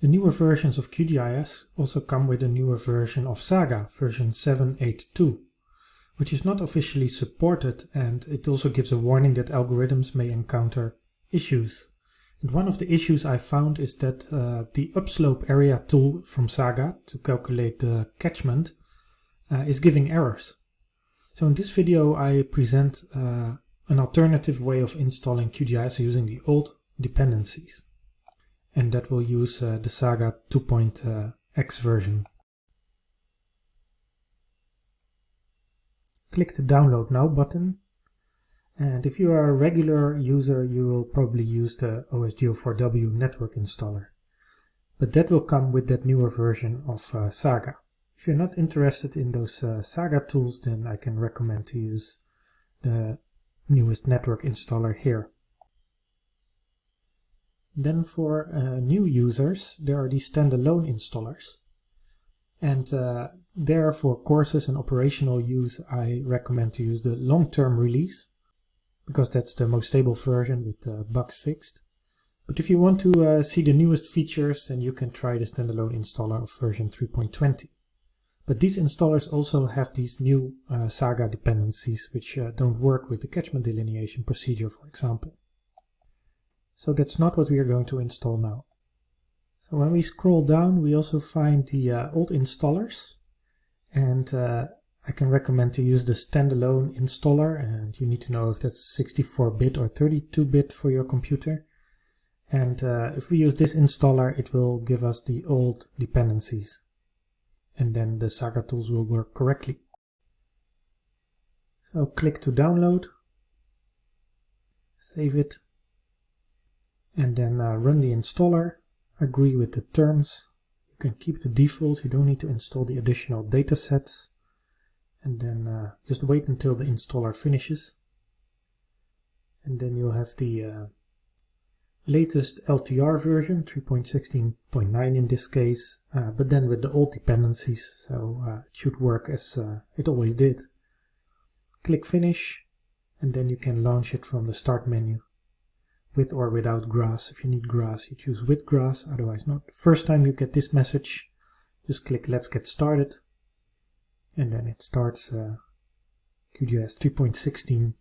The newer versions of QGIS also come with a newer version of Saga, version 782, which is not officially supported and it also gives a warning that algorithms may encounter issues. And one of the issues I found is that uh, the upslope area tool from Saga to calculate the catchment uh, is giving errors. So in this video I present uh, an alternative way of installing QGIS using the old dependencies. And that will use uh, the Saga 2.x version. Click the download now button and if you are a regular user, you will probably use the OSGeo4W network installer. But that will come with that newer version of uh, Saga. If you're not interested in those uh, Saga tools, then I can recommend to use the newest network installer here. Then for uh, new users, there are these standalone installers. And uh, there for courses and operational use, I recommend to use the long-term release because that's the most stable version with uh, bugs fixed. But if you want to uh, see the newest features, then you can try the standalone installer of version 3.20. But these installers also have these new uh, Saga dependencies, which uh, don't work with the catchment delineation procedure, for example. So that's not what we are going to install now. So when we scroll down, we also find the uh, old installers. And uh, I can recommend to use the standalone installer and you need to know if that's 64-bit or 32-bit for your computer. And uh, if we use this installer, it will give us the old dependencies. And then the Saga tools will work correctly. So click to download, save it, and then uh, run the installer, agree with the terms. You can keep the default, you don't need to install the additional datasets. And then uh, just wait until the installer finishes. And then you'll have the uh, latest LTR version 3.16.9 in this case uh, but then with the old dependencies so uh, it should work as uh, it always did. Click finish and then you can launch it from the start menu with or without GRASS. If you need GRASS you choose with GRASS. Otherwise not. First time you get this message just click let's get started. And then it starts uh, QGIS 3.16